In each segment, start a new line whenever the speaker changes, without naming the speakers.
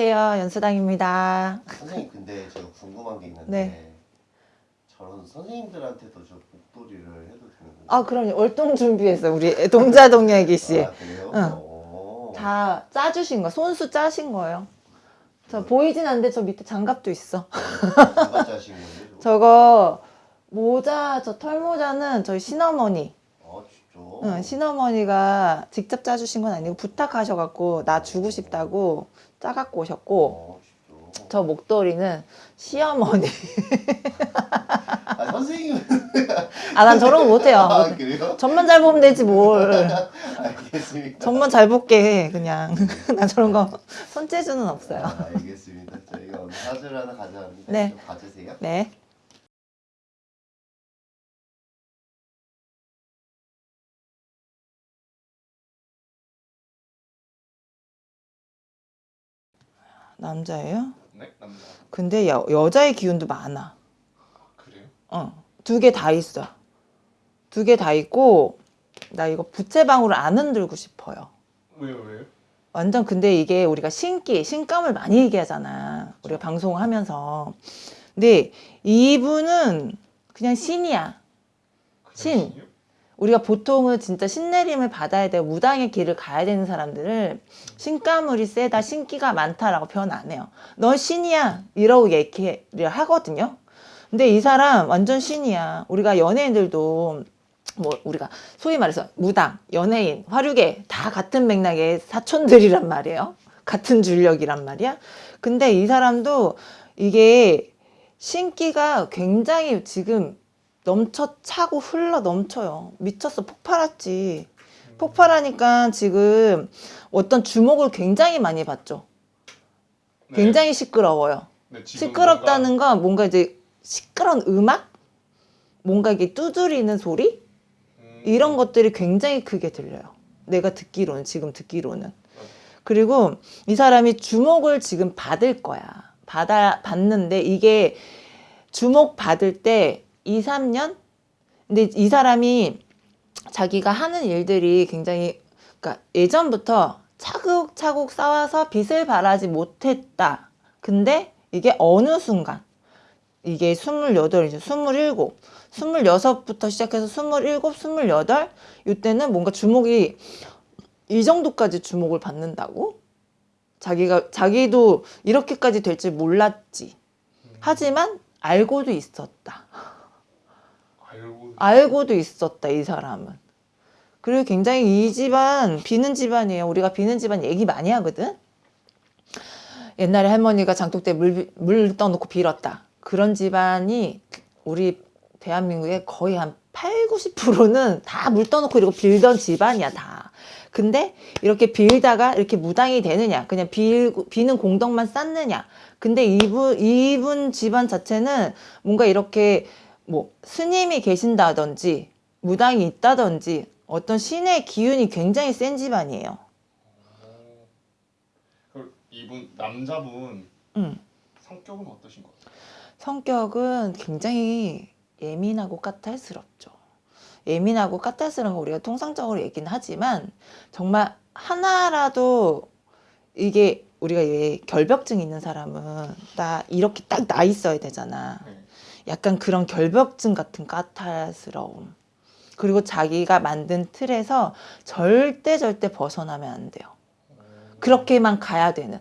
안녕하세요. 연수당입니다.
선생님 근데 제가 궁금한 게 있는데
네.
저런 선생님들한테도 저 목도리를 해도 되는 건가요?
아, 그럼요. 월동 준비했어요. 우리 동자 동야기 씨.
아?
응.
오.
다 짜주신 거, 손수 짜신 거예요. 저 보이진 않는데 저 밑에 장갑도 있어.
누가 짜신 거예요? 저거?
저거 모자, 저 털모자는 저희 신어머니.
아 진짜?
응, 신어머니가 직접 짜주신 건 아니고 부탁하셔갖고 나 주고 싶다고 짜갖고 오셨고
아?
저 목도리는 시어머니.
아 선생님
아, 난 저런 거 못해요.
아 그래요?
점만 잘 보면 되지 뭘.
알겠습니다
점만 잘 볼게 해, 그냥. 난 저런 거 손재주는 없어요.
아, 알겠습니다 저희가 오늘 사주를 하나 가져왔는데
네.
좀 봐주세요
네. 남자예요?
네 남자
근데 여, 여자의 기운도 많아.
그래요?
어, 두 개 다 있어. 두 개 다 있고 나 이거 부채방울을 안 흔들고 싶어요.
왜요 왜요?
완전 근데 이게 우리가 신기, 신감을 많이 얘기하잖아. 우리가 방송을 하면서. 근데 이분은 그냥 신이야. 신.
신이요?
우리가 보통은 진짜 신내림을 받아야 되고 무당의 길을 가야 되는 사람들을 신가물이 세다, 신기가 많다라고 표현 안 해요. 너 신이야 이러고 얘기를 하거든요. 근데 이 사람 완전 신이야. 우리가 연예인들도 뭐 우리가 소위 말해서 무당, 연예인, 화류계 다 같은 맥락의 사촌들이란 말이에요. 같은 줄력이란 말이야. 근데 이 사람도 이게 신기가 굉장히 지금 넘쳐 차고 흘러 넘쳐요. 미쳤어. 폭발했지. 폭발하니까 지금 어떤 주목을 굉장히 많이 받죠.
네.
굉장히 시끄러워요.
네,
시끄럽다는 건 뭔가 이제 시끄러운 음악? 뭔가 이게 두드리는 소리?
뭔가, 음,
이런 것들이 굉장히 크게 들려요. 내가 듣기로는, 지금 듣기로는. 그리고 이 사람이 주목을 지금 받을 거야. 받아, 받는데 이게 주목 받을 때 2, 3년? 근데 이 사람이 자기가 하는 일들이 굉장히, 그러니까 예전부터 차곡차곡 쌓아서 빛을 발하지 못했다. 근데 이게 어느 순간, 이게 28, 이제 27, 26부터 시작해서 27, 28, 이때는 뭔가 주목이 이 정도까지 주목을 받는다고? 자기가, 자기도 이렇게까지 될 줄 몰랐지.
음,
하지만 알고도 있었다.
알고
알고도 있었다, 이 사람은. 그리고 굉장히 이 집안, 비는 집안이에요. 우리가 비는 집안 얘기 많이 하거든? 옛날에 할머니가 장독대 물, 물 떠놓고 빌었다. 그런 집안이 우리 대한민국의 거의 한 8, 90%는 다 물 떠놓고 이러고 빌던 집안이야, 다. 근데 이렇게 빌다가 이렇게 무당이 되느냐, 그냥 빌, 비는 공덕만 쌓느냐. 근데 이분, 이분 집안 자체는 뭔가 이렇게 뭐 스님이 계신다든지 무당이 있다든지 어떤 신의 기운이 굉장히 센 집안이에요.
어, 그럼 이분 남자분
음.
성격은 어떠신 것 같아요?
성격은 굉장히 예민하고 까탈스럽죠. 예민하고 까탈스러운 거 우리가 통상적으로 얘기는 하지만 정말 하나라도 이게 우리가 왜 결벽증 있는 사람은 딱 이렇게 딱 나 있어야 되잖아.
네.
약간 그런 결벽증 같은 까탈스러움. 그리고 자기가 만든 틀에서 절대 절대 벗어나면 안 돼요.
어,
그렇게만 가야 되는.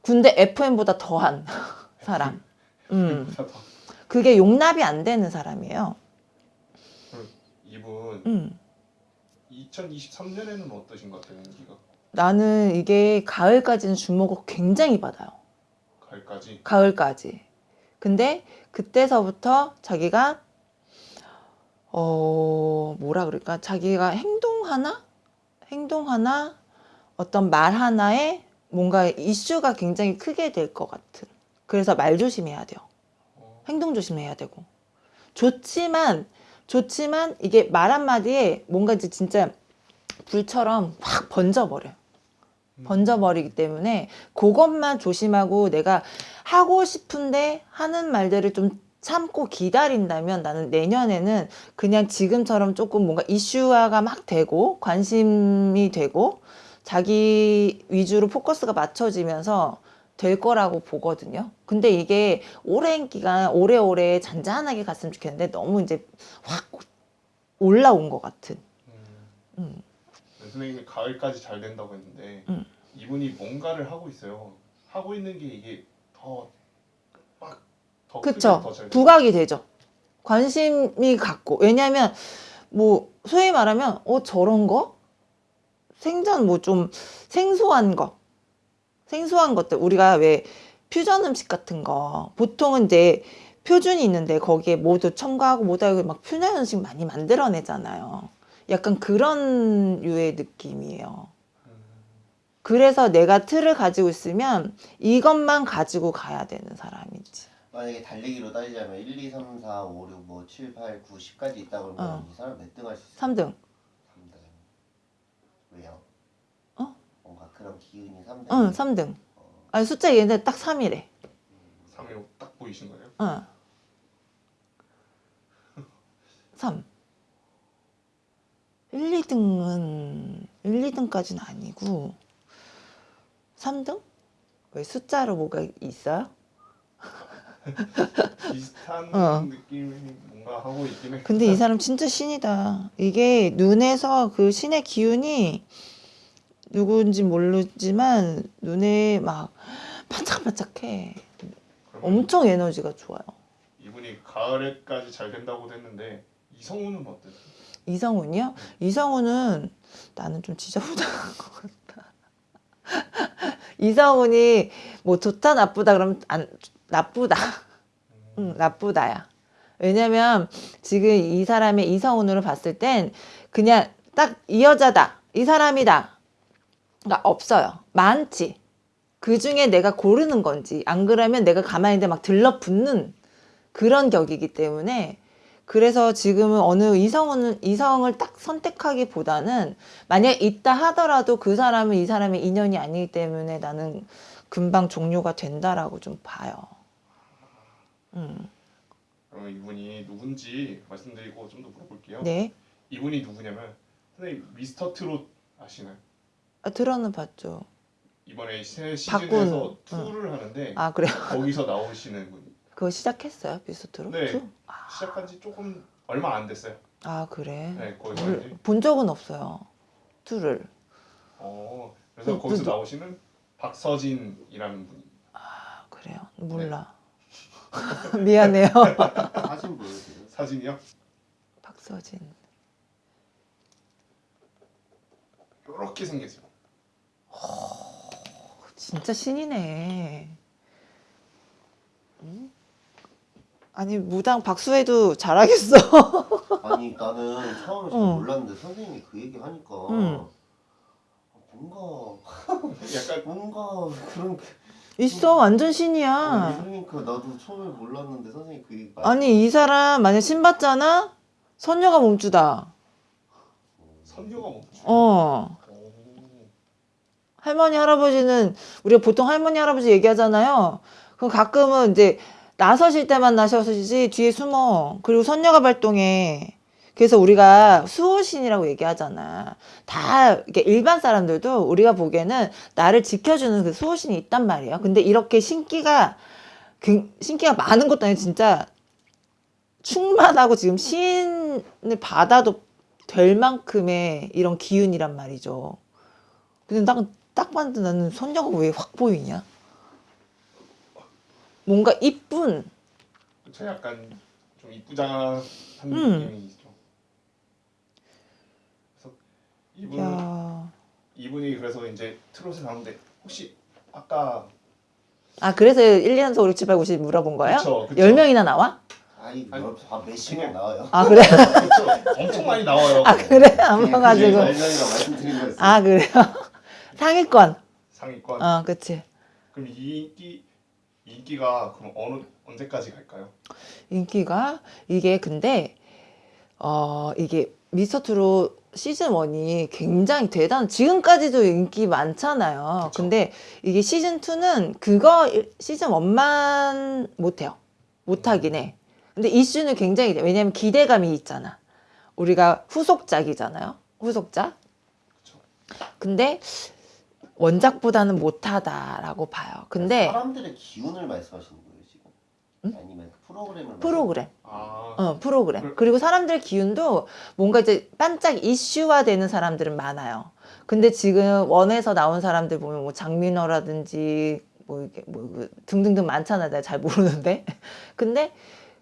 군대 FM보다 더한 사람. 음. 그게 용납이 안 되는 사람이에요.
이분
음.
2023년에는 어떠신 것 같아요? 연기가
나는 이게 가을까지는 주목을 굉장히 받아요.
가을까지
가을까지. 근데 그때서부터 자기가 어 뭐라 그럴까? 자기가 행동 하나? 행동 하나? 어떤 말 하나에 뭔가 이슈가 굉장히 크게 될 것 같은. 그래서 말 조심해야 돼요.
어,
행동 조심해야 되고. 좋지만 좋지만 이게 말 한마디에 뭔가 이제 진짜 불처럼 확 번져버려요.
음,
번져버리기 때문에 그것만 조심하고 내가 하고 싶은데 하는 말들을 좀 참고 기다린다면 나는 내년에는 그냥 지금처럼 조금 뭔가 이슈화가 막 되고 관심이 되고 자기 위주로 포커스가 맞춰지면서 될 거라고 보거든요. 근데 이게 오랜 기간 오래오래 잔잔하게 갔으면 좋겠는데 너무 이제 확 올라온 것 같은.
음. 선생님이 가을까지 잘 된다고 했는데
음.
이분이 뭔가를 하고 있어요. 하고 있는 게 이게 더막더
그쵸. 부각이 되죠. 관심이 갖고. 왜냐면, 뭐, 소위 말하면, 어, 저런 거? 생전 뭐 좀 생소한 거. 생소한 것들. 우리가 왜 퓨전 음식 같은 거. 보통은 이제 표준이 있는데 거기에 모두 첨가하고 모두 하고 막 퓨전 음식 많이 만들어내잖아요. 약간 그런 류의 느낌이에요.
음.
그래서 내가 틀을 가지고 있으면 이것만 가지고 가야 되는 사람이지.
만약에 달리기로 따지자면 1, 2, 3, 4, 5, 6, 뭐 7, 8, 9, 10까지 있다 그러면
어.
이 사람 몇 등 할 수 있어?
3등.
3등. 왜요?
어?
뭔가 그런 기운이 3등.
응, 3등. 아니, 숫자 얘기했는데 딱 3이래.
3일 딱 보이신 거예요?
응. 3. 1, 2등은 1, 2등까지는 아니고 3등? 왜 숫자로 뭐가 있어요?
비슷한
어.
느낌이 뭔가 하고 있긴 해.
근데 이 사람 진짜 신이다. 이게 눈에서 그 신의 기운이 누구인지 모르지만 눈에 막 반짝반짝해. 엄청 에너지가 좋아요.
이분이 가을에까지 잘 된다고 했는데 이성우는 어때요?
이성훈이요? 이성훈은 나는 좀 지저분한 것 같다. 이성훈이 뭐 좋다 나쁘다 그러면 안 나쁘다. 응, 나쁘다야. 왜냐면 지금 이 사람의 이성훈으로 봤을 땐 그냥 딱 이 여자다. 이 사람이다. 가 없어요. 많지. 그 중에 내가 고르는 건지 안 그러면 내가 가만히 있는데 막 들러붙는 그런 격이기 때문에 그래서 지금은 어느 이성은 이성을 딱 선택하기보다는 만약 있다 하더라도 그 사람은 이 사람의 인연이 아니기 때문에 나는 금방 종료가 된다라고 좀 봐요. 음.
그러면 이분이 누군지 말씀드리고 좀 더 물어볼게요.
네.
이분이 누구냐면 선생님 미스터 트롯 아시나요?
아, 들어는 봤죠.
이번에 새 시즌에서 투를 하는데
아 그래요?
거기서 나오시는 분
그거 시작했어요 비스트로?
네. 시작한 지 조금 얼마 안 됐어요.
아 그래?
네,
몰-
이제
본 적은 없어요. 투를.
어 그래서
그-
거기서
그-
나오시는 박서진이라는 분이
아 그래요? 몰라. 미안해요.
사진 보여주세요.
사진이요.
박서진.
이렇게 생겼어요.
진짜 신이네. 음? 아니 무당 박수해도 잘하겠어.
아니 나는 처음에 잘
응.
몰랐는데 선생님이 그 얘기 하니까
응.
뭔가
약간
뭔가 그런
있어 완전
어,
신이야.
그러니까 나도 처음에 몰랐는데 선생님 그 얘기
아니 이 사람 만약 신 받잖아? 선녀가 몸주다.
선녀가 멈추.
어.
오.
할머니 할아버지는 우리가 보통 할머니 할아버지 얘기하잖아요. 그럼 가끔은 이제 나서실 때만 나서시지 뒤에 숨어. 그리고 선녀가 발동해. 그래서 우리가 수호신이라고 얘기하잖아. 다 이렇게 일반 사람들도 우리가 보기에는 나를 지켜주는 그 수호신이 있단 말이에요. 근데 이렇게 신기가 그- 신기가 많은 것도 아니고 진짜 충만하고 지금 신을 받아도 될 만큼의 이런 기운이란 말이죠. 근데 딱, 딱 봤는데 나는 선녀가 왜 확 보이냐? 뭔가 이쁜,
그쵸 약간 좀 이쁘장한
음.
느낌이 있죠. 그래서 이분
야.
이분이 그래서 이제 트롯에 나오는데 혹시 아까
아, 그래서 1, 2, 3, 4, 5, 6, 7, 8, 9, 10 물어본 거예요?
그쵸, 그쵸.
10명이나 나와?
아니
아니,
아, 몇십 명 나와요.
아, 그래?
엄청 많이 나와요.
아, 그래? 안 봐가지고. 아, 그래요? 상위권.
상위권.
어, 그치.
그럼 이 인기 이 인기가 그럼 어느 언제까지 갈까요?
인기가 이게 근데 어 이게 미스터트롯 시즌 1이 굉장히 대단 지금까지도 인기 많잖아요.
그쵸.
근데 이게 시즌 2는 그거 일- 시즌 1만 못해요. 못하긴 해. 근데 이슈는 굉장히 돼. 왜냐면 기대감이 있잖아. 우리가 후속작이잖아요. 후속작.
그쵸.
근데 원작보다는 못하다라고 봐요. 근데
사람들의 기운을 말씀하시는 거예요 지금?
응?
아니면 그 프로그램을
프로그램,
아
어 프로그램.
그-
그리고 사람들 기운도 뭔가 이제 반짝 이슈화되는 사람들은 많아요. 근데 지금 원에서 나온 사람들 보면 뭐 장민호라든지 뭐 이게 뭐그 등등등 많잖아요. 내가 잘 모르는데. 근데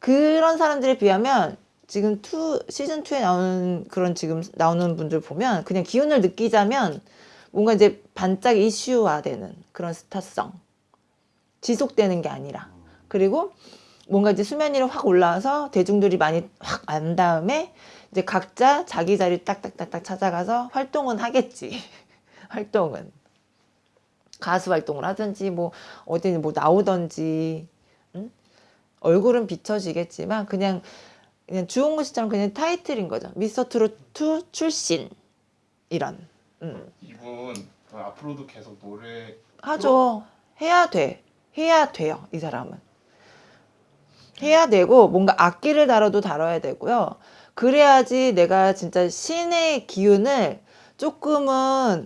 그런 사람들에 비하면 지금 투 시즌 2에 나오는 그런 지금 나오는 분들 보면 그냥 기운을 느끼자면 뭔가 이제 반짝 이슈화되는 그런 스타성 지속되는 게 아니라 그리고 뭔가 이제 수면 위로 확 올라와서 대중들이 많이 확 안 다음에 이제 각자 자기 자리 딱딱딱딱 찾아가서 활동은 하겠지. 활동은. 가수 활동을 하든지 뭐 어디 뭐 나오든지 응? 얼굴은 비춰지겠지만 그냥 그냥 주홍무 씨처럼 그냥 타이틀인 거죠. 미스터 트로트 출신 이런. 음.
이분 앞으로도 계속 노래
하죠. 해야 돼. 해야 돼요. 이 사람은. 해야 되고 뭔가 악기를 다뤄도 다뤄야 되고요. 그래야지 내가 진짜 신의 기운을 조금은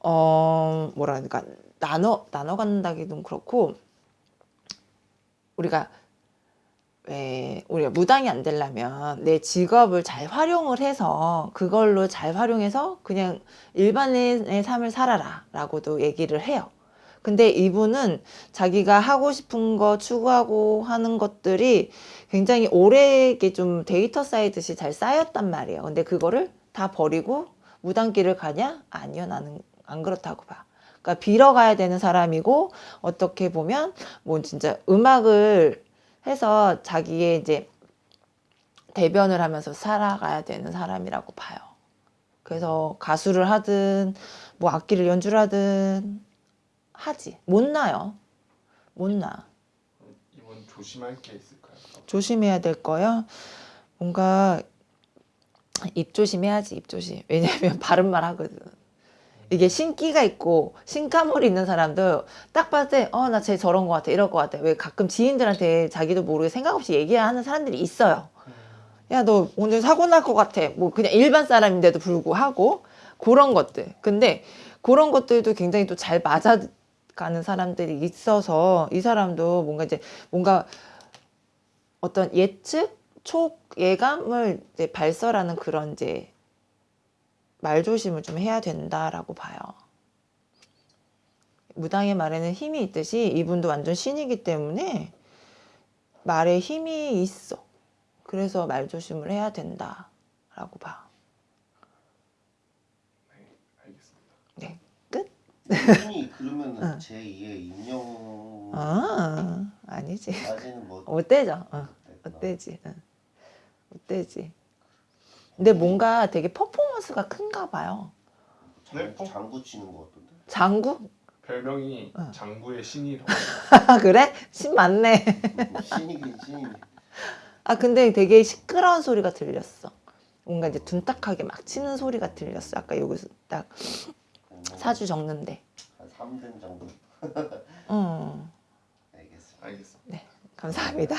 어 뭐라 그러니까 나눠 나눠 갖는다기는 그렇고 우리가 왜 우리가 무당이 안 되려면 내 직업을 잘 활용을 해서 그걸로 잘 활용해서 그냥 일반인의 삶을 살아라 라고도 얘기를 해요. 근데 이분은 자기가 하고 싶은 거 추구하고 하는 것들이 굉장히 오래 좀 데이터 쌓이듯이 잘 쌓였단 말이에요. 근데 그거를 다 버리고 무당길을 가냐? 아니요. 나는 안 그렇다고 봐. 그러니까 빌어가야 되는 사람이고 어떻게 보면 뭐 진짜 음악을 해서 자기의 이제 대변을 하면서 살아가야 되는 사람이라고 봐요. 그래서 가수를 하든 뭐 악기를 연주를 하든 하지. 못 나요. 못 나.
이분 조심할 게 있을까요?
조심해야 될 거요. 뭔가 입 조심해야지 입 조심. 왜냐면 바른 말 하거든. 이게 신기가 있고 신가물이 있는 사람도 딱 봤을 때 어 나 쟤 저런 거 같아 이럴 거 같아. 왜 가끔 지인들한테 자기도 모르게 생각 없이 얘기하는 사람들이 있어요. 야 너 오늘 사고 날 것 같아. 뭐 그냥 일반 사람인데도 불구하고 그런 것들. 근데 그런 것들도 굉장히 또 잘 맞아 가는 사람들이 있어서 이 사람도 뭔가 이제 뭔가 어떤 예측, 촉, 예감을 이제 발설하는 그런 이제 말조심을 좀 해야 된다라고 봐요. 무당의 말에는 힘이 있듯이 이분도 완전 신이기 때문에 말에 힘이 있어. 그래서 말조심을 해야 된다라고 봐.
네 알겠습니다.
네, 끝?
이분이 그러면은
응.
제2의 임영
아, 아니지. 뭐못 되죠. 어, 못 되지. 응. 못 되지. 근데 뭔가 되게 퍼포먼스가 큰가 봐요.
네?
장구 치는 거 같던데.
장구?
별명이
어.
장구의 신이라고.
그래? 신 맞네.
뭐 신이긴 신이.
아 근데 되게 시끄러운 소리가 들렸어. 뭔가 이제 둔탁하게 막 치는 소리가 들렸어. 아까 여기서 딱
음.
사주 적는데.
한 3등 정도.
음.
알겠어.
알겠어. 네.
감사합니다.